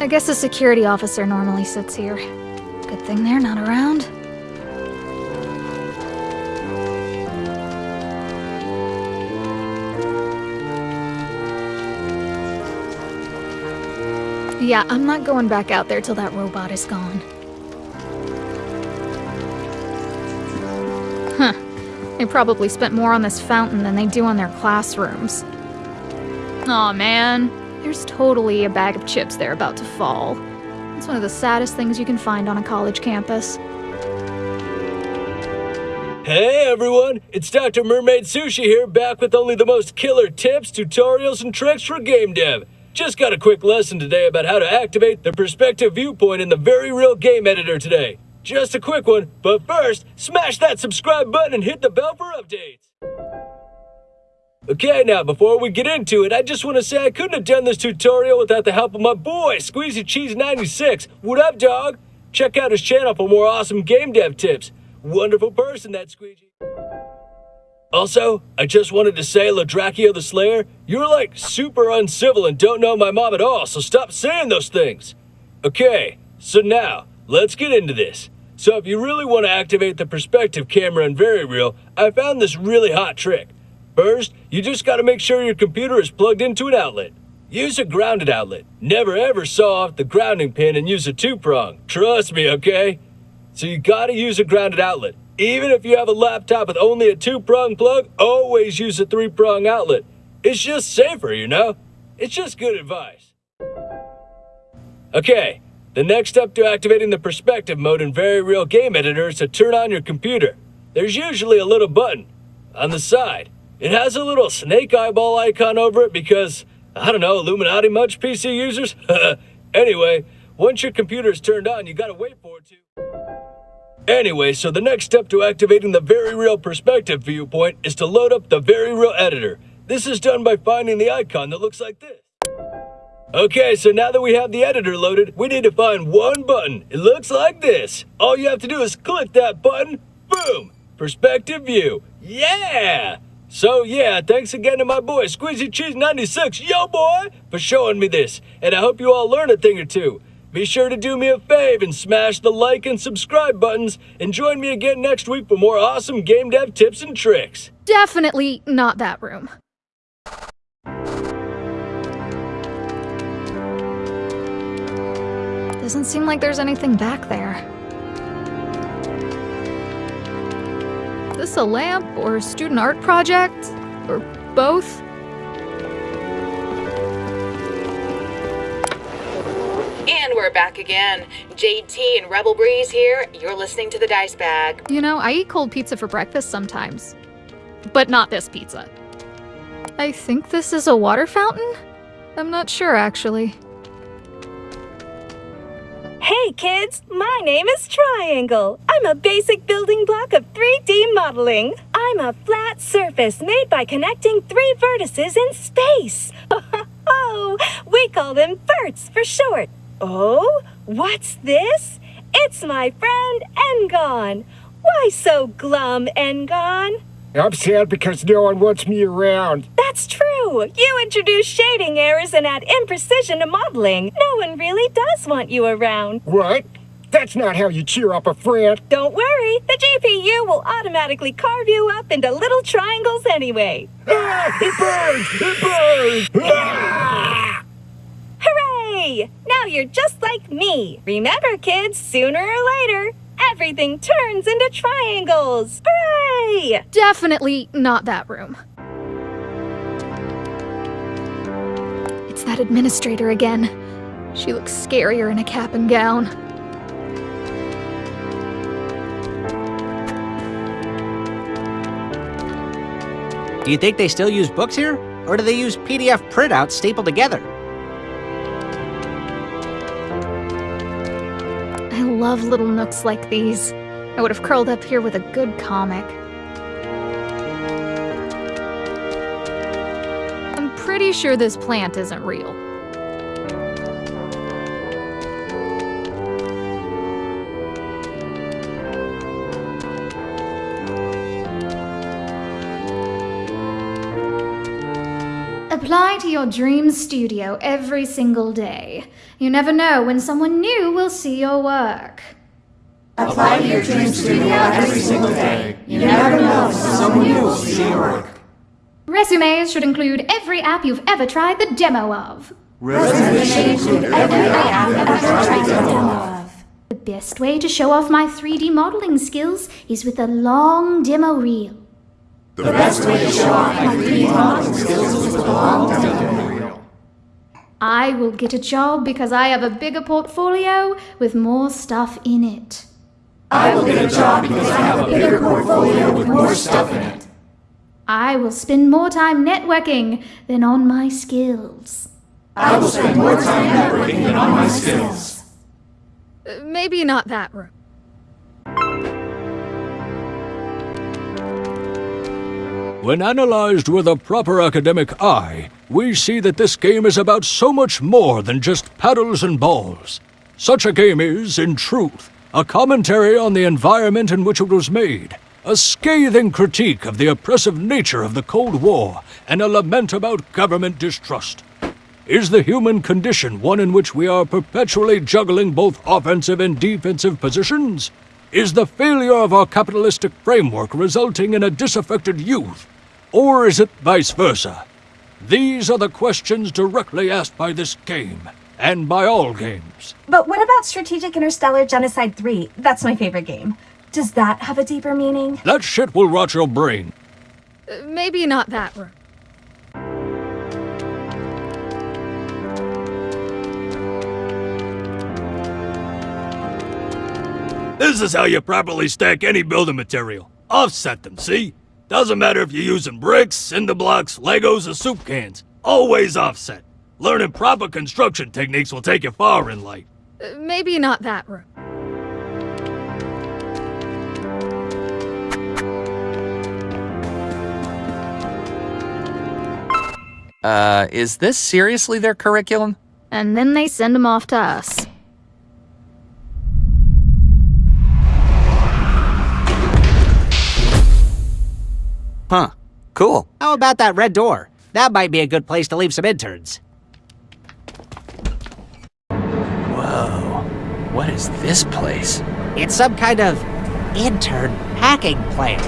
I guess a security officer normally sits here. Good thing they're not around. Yeah, I'm not going back out there till that robot is gone. Huh. They probably spent more on this fountain than they do on their classrooms. Aw, man. There's totally a bag of chips there about to fall. It's one of the saddest things you can find on a college campus. Hey everyone, it's Dr. Mermaid Sushi here, back with only the most killer tips, tutorials, and tricks for game dev. Just got a quick lesson today about how to activate the perspective viewpoint in the Very Real Game Editor today. Just a quick one, but first, smash that subscribe button and hit the bell for updates. Okay, now before we get into it, I just want to say I couldn't have done this tutorial without the help of my boy, Squeezy Cheese 96. What up, dog? Check out his channel for more awesome game dev tips. Wonderful person, that Squeezy. Also, I just wanted to say, Ladrachio the Slayer, you're like super uncivil and don't know my mom at all, so stop saying those things. Okay, so now, let's get into this. So if you really want to activate the perspective camera in Very Real, I found this really hot trick. First, you just gotta make sure your computer is plugged into an outlet. Use a grounded outlet. Never ever saw off the grounding pin and use a two-prong. Trust me, okay? So you gotta use a grounded outlet. Even if you have a laptop with only a two-prong plug, always use a three-prong outlet. It's just safer, you know? It's just good advice. Okay, the next step to activating the perspective mode in Very Real Game Editor is to turn on your computer. There's usually a little button on the side. It has a little snake eyeball icon over it because, I don't know, Illuminati much PC users? anyway, once your computer is turned on, you gotta wait for it to. Anyway, so the next step to activating the Very Real Perspective viewpoint is to load up the Very Real Editor. This is done by finding the icon that looks like this. Okay, so now that we have the editor loaded, we need to find one button. It looks like this. All you have to do is click that button, boom, perspective view. Yeah! So yeah, thanks again to my boy Squeezy Cheese 96, yo boy, for showing me this. And I hope you all learn a thing or two. Be sure to do me a fave and smash the like and subscribe buttons and join me again next week for more awesome game dev tips and tricks. Definitely not that room. Doesn't seem like there's anything back there. This a lamp or a student art project? Or both? And we're back again. JT and Rebel Breeze here. You're listening to the Dice Bag. You know, I eat cold pizza for breakfast sometimes. But not this pizza. I think this is a water fountain? I'm not sure, actually. Hey kids, my name is Triangle. I'm a basic building block of 3D modeling. I'm a flat surface made by connecting three vertices in space. Oh, we call them verts for short. Oh, what's this? It's my friend N-gon. Why so glum, N-gon? I'm sad because no one wants me around. That's true. You introduce shading errors and add imprecision to modeling. No one really does want you around. What? That's not how you cheer up a friend. Don't worry, the GPU will automatically carve you up into little triangles anyway. Ah, it burns! It burns! Ah! Hooray! Now you're just like me. Remember, kids, sooner or later, everything turns into triangles. Hooray! Definitely not that room. It's that administrator again. She looks scarier in a cap and gown. Do you think they still use books here? Or do they use PDF printouts stapled together? Love little nooks like these. I would have curled up here with a good comic. I'm pretty sure this plant isn't real. To your dream studio every single day. You never know when someone new will see your work. Apply to your dream studio every single day. You never know when someone new will see your work. Resumes should include every app you've ever tried the demo of. Resumes should include every app you've ever tried the demo of. The best way to show off my 3D modeling skills is with a long demo reel. The best way to show off my 3D modeling skills is with a long demo reel. I will get a job because I have a bigger portfolio with more stuff in it. I will get a job because I have a bigger portfolio with more stuff in it. I will spend more time networking than on my skills. I will spend more time networking than on my skills. Maybe not that room. When analyzed with a proper academic eye, we see that this game is about so much more than just paddles and balls. Such a game is, in truth, a commentary on the environment in which it was made, a scathing critique of the oppressive nature of the Cold War, and a lament about government distrust. Is the human condition one in which we are perpetually juggling both offensive and defensive positions? Is the failure of our capitalistic framework resulting in a disaffected youth? Or is it vice versa? These are the questions directly asked by this game, and by all games. But what about Strategic Interstellar Genocide 3? That's my favorite game. Does that have a deeper meaning? That shit will rot your brain. Uh, maybe not that room. This is how you properly stack any building material. Offset them, see? Doesn't matter if you're using bricks, cinder blocks, Legos, or soup cans. Always offset. Learning proper construction techniques will take you far in life. Uh, maybe not that room. Uh, is this seriously their curriculum? And then they send them off to us. Huh. Cool. How about that red door? That might be a good place to leave some interns. Whoa. What is this place? It's some kind of intern packing plant.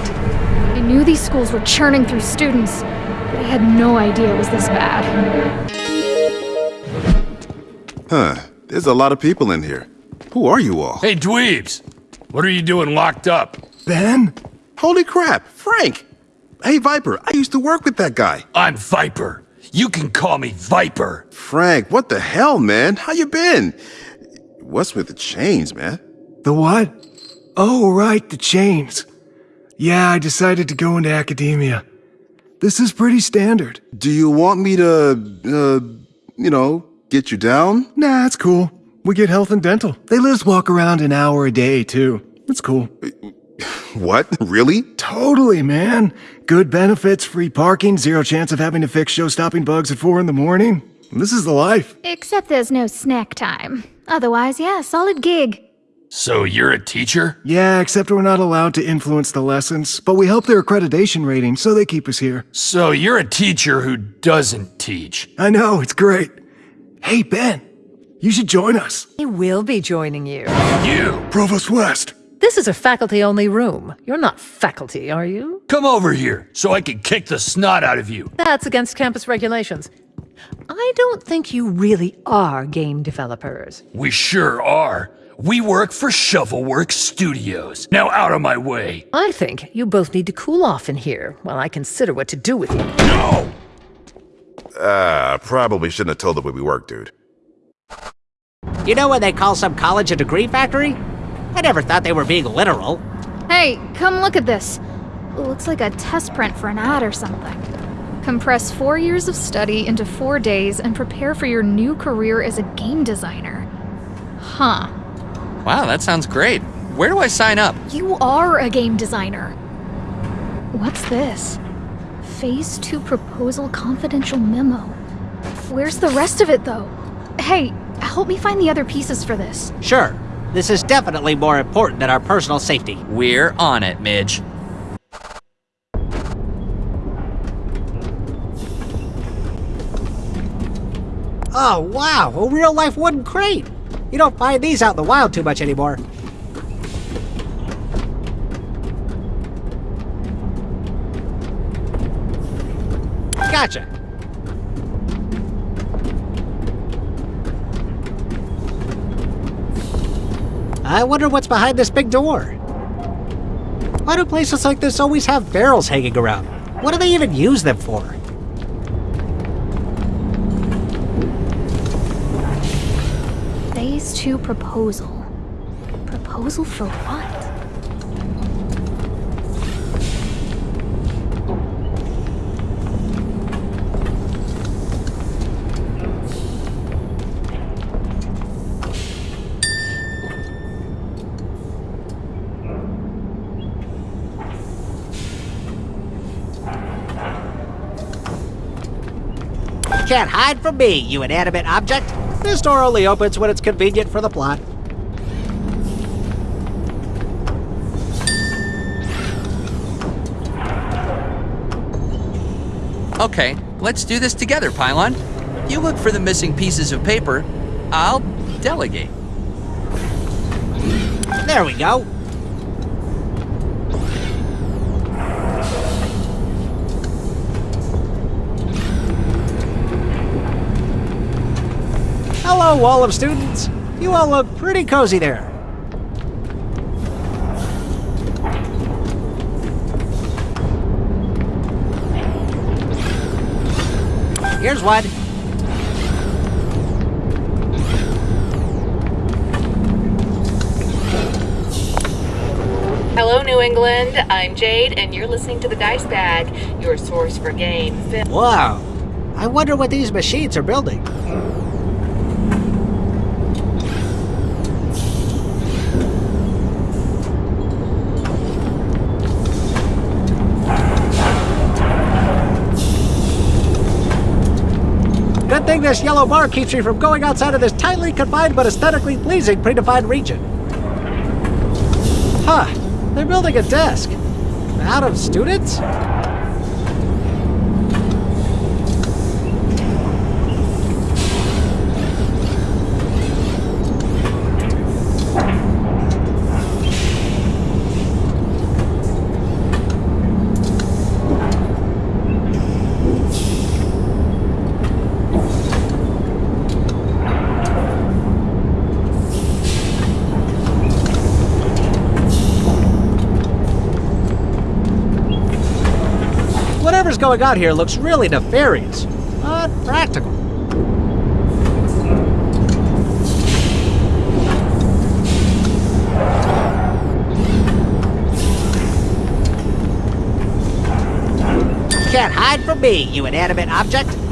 I knew these schools were churning through students, but I had no idea it was this bad. Huh. There's a lot of people in here. Who are you all? Hey, dweebs! What are you doing locked up? Ben? Holy crap, Frank! Hey, Viper, I used to work with that guy. I'm Viper. You can call me Viper. Frank, what the hell, man? How you been? What's with the chains, man? The what? Oh, right, the chains. Yeah, I decided to go into academia. This is pretty standard. Do you want me to, uh, you know, get you down? Nah, it's cool. We get health and dental. They let us walk around an hour a day, too. It's cool. What? Really? Totally, man. Good benefits, free parking, zero chance of having to fix show-stopping bugs at 4 in the morning. This is the life. Except there's no snack time. Otherwise, yeah, solid gig. So you're a teacher? Yeah, except we're not allowed to influence the lessons, but we help their accreditation rating, so they keep us here. So you're a teacher who doesn't teach. I know, it's great. Hey, Ben, you should join us. He will be joining you. You! Provost West. This is a faculty-only room. You're not faculty, are you? Come over here so I can kick the snot out of you. That's against campus regulations. I don't think you really are game developers. We sure are. We work for Shovelworks Studios. Now out of my way. I think you both need to cool off in here while I consider what to do with you. No! Uh, probably shouldn't have told the way we work, dude. You know when they call some college a degree factory? I never thought they were being literal. Hey, come look at this. It Looks like a test print for an ad or something. Compress four years of study into four days and prepare for your new career as a game designer. Huh. Wow, that sounds great. Where do I sign up? You are a game designer. What's this? Phase 2 proposal confidential memo. Where's the rest of it, though? Hey, help me find the other pieces for this. Sure, this is definitely more important than our personal safety. We're on it, Midge. Oh, wow, a real life wooden crate. You don't find these out in the wild too much anymore. Gotcha. I wonder what's behind this big door. Why do places like this always have barrels hanging around? What do they even use them for? Phase two proposal. Proposal for what? Can't hide from me, you inanimate object. This door only opens when it's convenient for the plot. Okay, let's do this together, Pylon. You look for the missing pieces of paper. I'll delegate. There we go. Hello, wall of students. You all look pretty cozy there. Here's one. Hello, New England. I'm Jade, and you're listening to the Dice Bag, your source for game, film. Wow. I wonder what these machines are building. This yellow bar keeps me from going outside of this tightly confined but aesthetically pleasing predefined region. Huh, they're building a desk. Out of students? Going on here looks really nefarious, but practical. Can't hide from me, you inanimate object.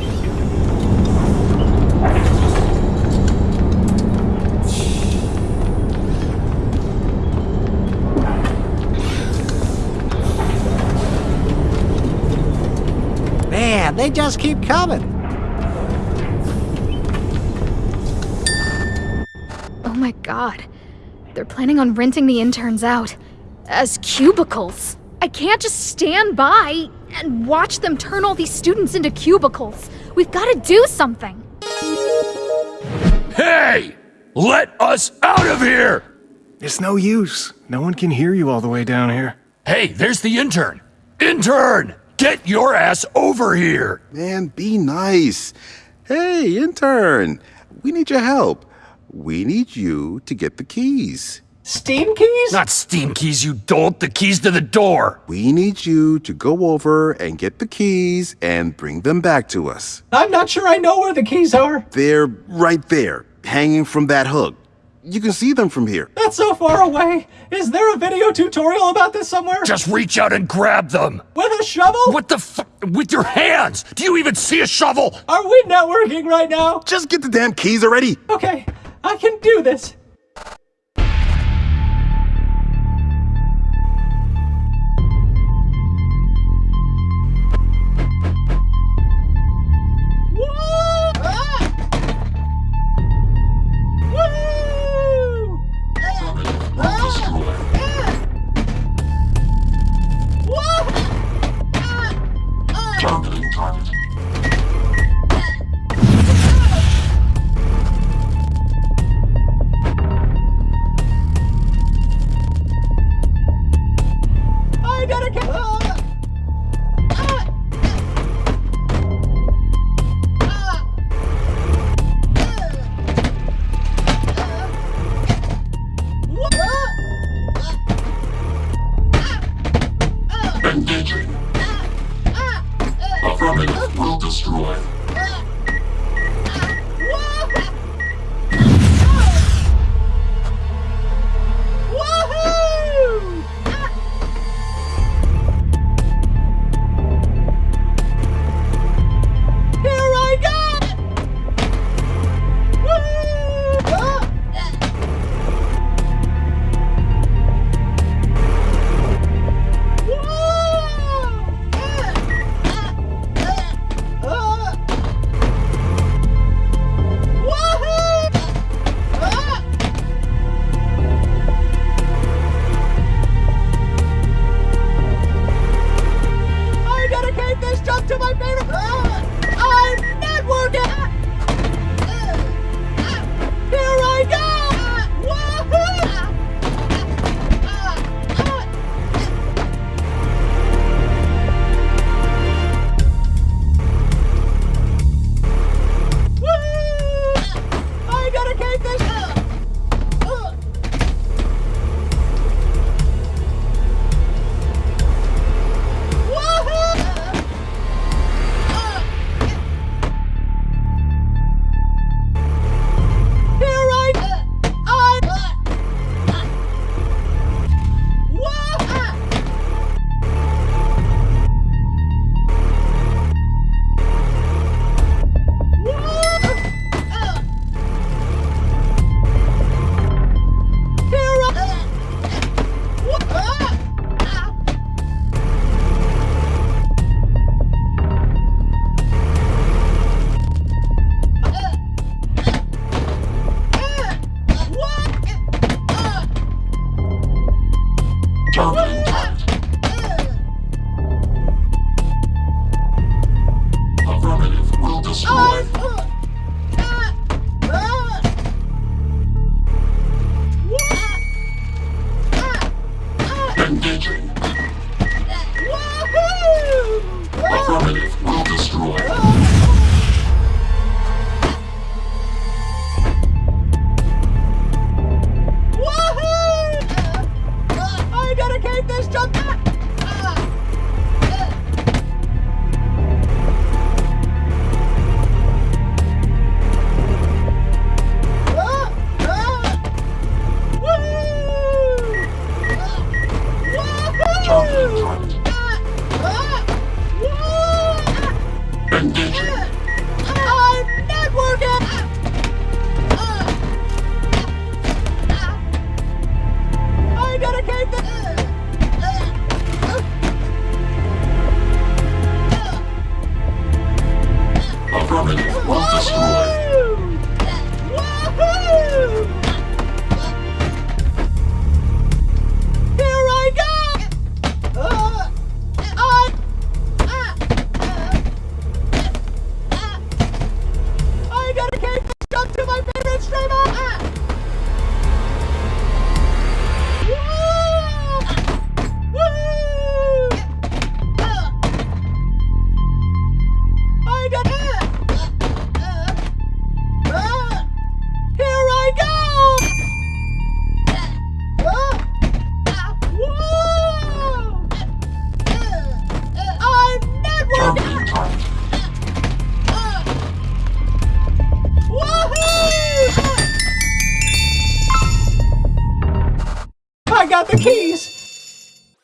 They just keep coming. Oh my god. They're planning on renting the interns out as cubicles. I can't just stand by and watch them turn all these students into cubicles. We've got to do something. Hey! Let us out of here! It's no use. No one can hear you all the way down here. Hey, there's the intern! Intern! Get your ass over here! Man, be nice. Hey, intern, we need your help. We need you to get the keys. Steam keys? Not steam keys, you dolt. The keys to the door. We need you to go over and get the keys and bring them back to us. I'm not sure I know where the keys are. They're right there, hanging from that hook. You can see them from here. That's so far away. Is there a video tutorial about this somewhere? Just reach out and grab them. With a shovel? What the f- With your hands! Do you even see a shovel? Are we networking right now? Just get the damn keys already. Okay, I can do this.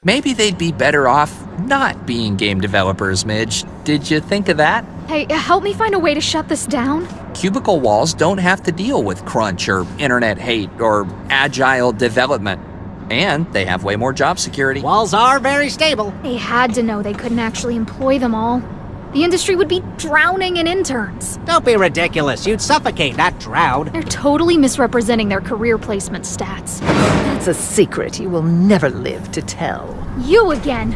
Maybe they'd be better off not being game developers, Midge. Did you think of that? Hey, help me find a way to shut this down. Cubicle walls don't have to deal with crunch or internet hate or agile development. And they have way more job security. Walls are very stable. They had to know they couldn't actually employ them all. The industry would be drowning in interns. Don't be ridiculous. You'd suffocate, not drown. They're totally misrepresenting their career placement stats. That's a secret you will never live to tell. You again!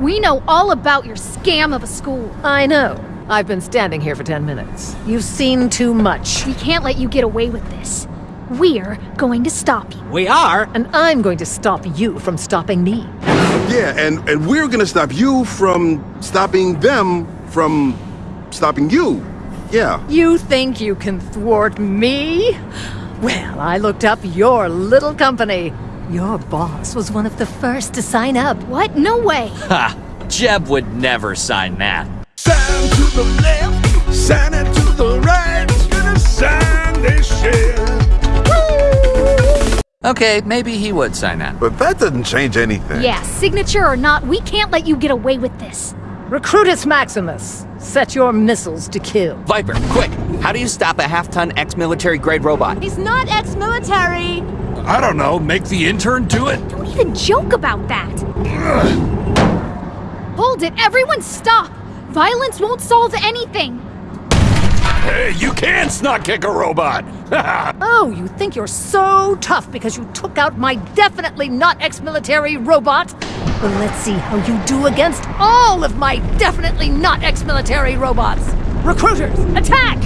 We know all about your scam of a school. I know. I've been standing here for 10 minutes. You've seen too much. We can't let you get away with this. We're going to stop you. We are? And I'm going to stop you from stopping me. Yeah, and, and we're gonna stop you from stopping them from stopping you. Yeah. You think you can thwart me? Well, I looked up your little company. Your boss was one of the first to sign up. What? No way. Ha! Jeb would never sign that. Sign to the left, sign it to the right. Gonna sign this shit. Okay, maybe he would sign that. But that doesn't change anything. Yeah, signature or not, we can't let you get away with this. Recruitus Maximus, set your missiles to kill. Viper, quick! How do you stop a half-ton ex-military grade robot? He's not ex-military. I don't know, make the intern do it? Don't even joke about that. Hold it, everyone stop! Violence won't solve anything. Hey, you can't snot kick a robot! oh, you think you're so tough because you took out my definitely not ex-military robot? Well, let's see how you do against all of my definitely not ex-military robots. Recruiters, attack!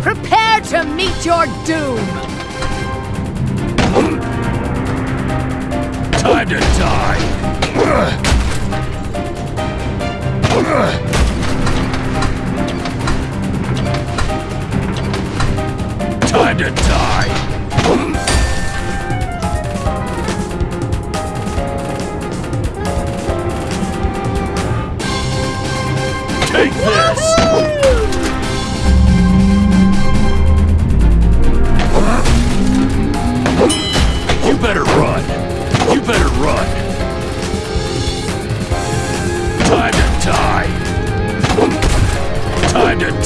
Prepare to meet your doom! To die! Time to die!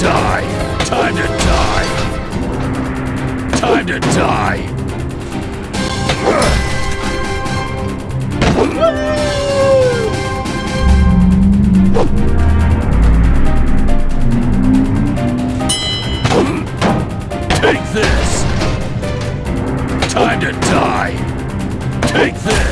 Die! Time to die! Time to die! Take this! Time to die! Take this!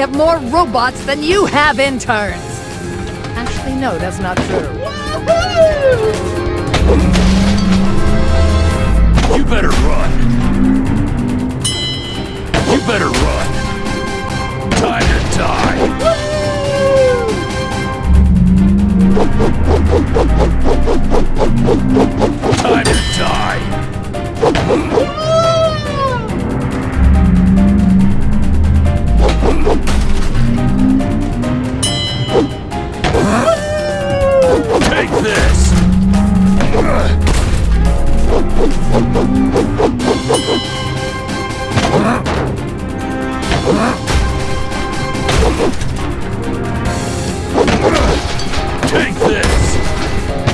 have more robots than you have interns! Actually, no, that's not true. You better run. You better run. Time to die. Time to die.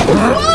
Whoa!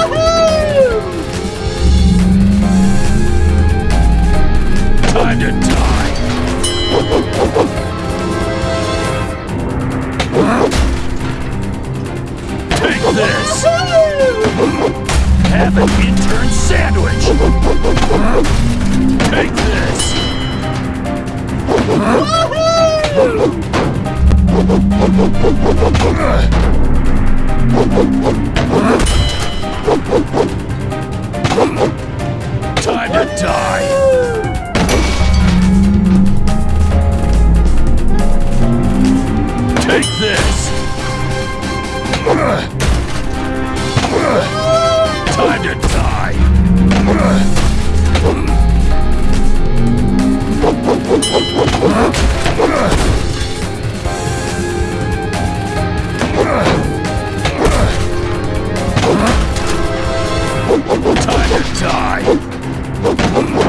die!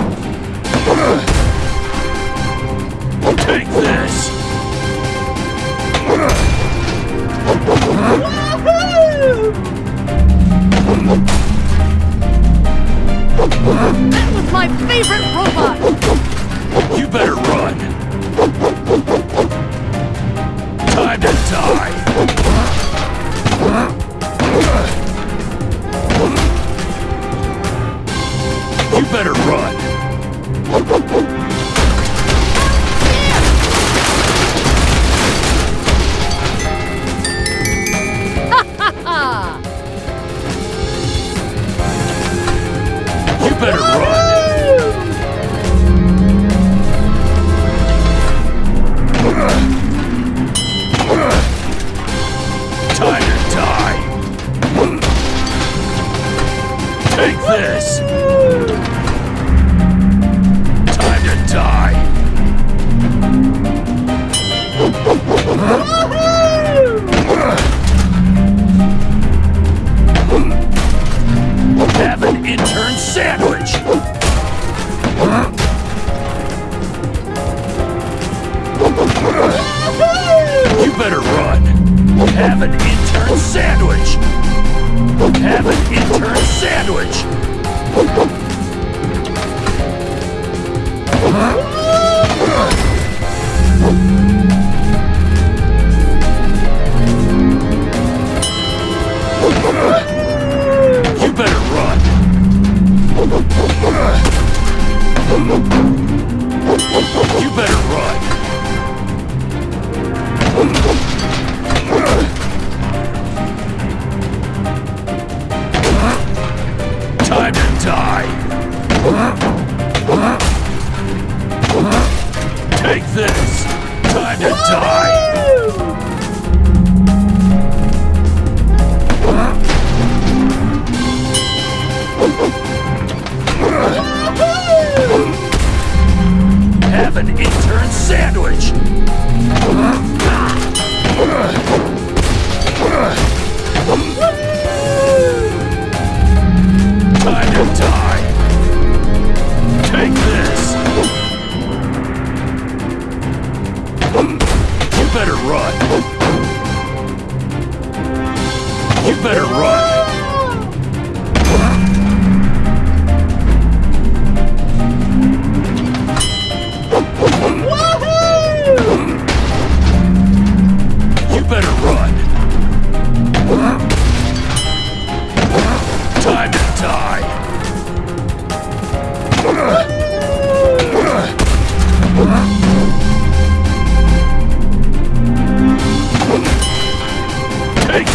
Time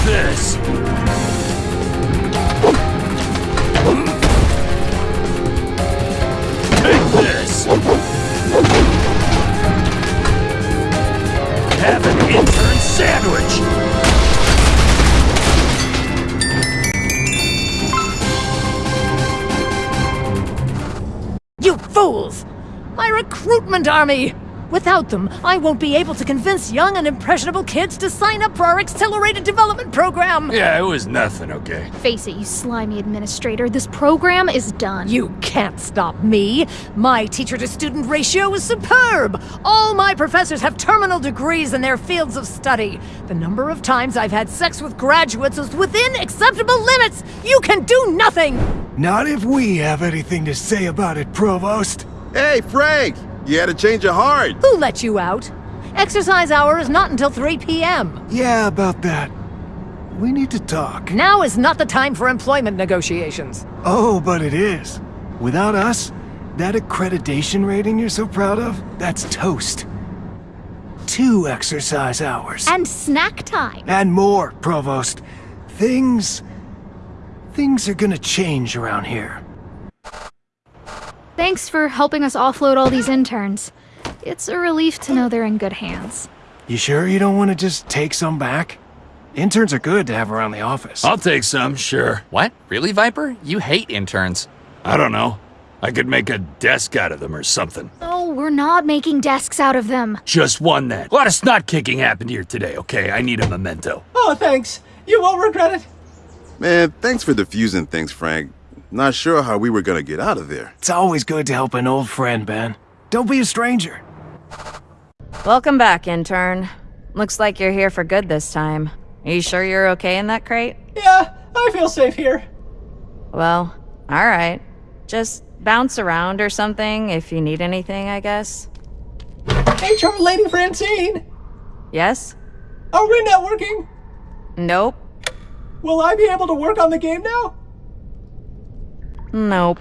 this! Take this! Have an intern sandwich! You fools! My recruitment army! Without them, I won't be able to convince young and impressionable kids to sign up for our accelerated development program! Yeah, it was nothing, okay? Face it, you slimy administrator, this program is done. You can't stop me! My teacher to student ratio is superb! All my professors have terminal degrees in their fields of study. The number of times I've had sex with graduates is within acceptable limits! You can do nothing! Not if we have anything to say about it, Provost. Hey, Frank! You had to change your heart. Who let you out? Exercise hour is not until 3 p.m. Yeah, about that. We need to talk. Now is not the time for employment negotiations. Oh, but it is. Without us, that accreditation rating you're so proud of, that's toast. Two exercise hours. And snack time. And more, Provost. Things. Things are gonna change around here. Thanks for helping us offload all these interns. It's a relief to know they're in good hands. You sure you don't want to just take some back? Interns are good to have around the office. I'll take some, sure. What? Really, Viper? You hate interns. I don't know. I could make a desk out of them or something. Oh, we're not making desks out of them. Just one then. A lot of snot kicking happened here today, okay? I need a memento. Oh, thanks. You won't regret it. Man, thanks for diffusing things, Frank. Not sure how we were gonna get out of there. It's always good to help an old friend, Ben. Don't be a stranger. Welcome back, intern. Looks like you're here for good this time. Are you sure you're okay in that crate? Yeah, I feel safe here. Well, alright. Just bounce around or something if you need anything, I guess. HR Lady Francine, Yes? are we networking? Nope. Will I be able to work on the game now? Nope.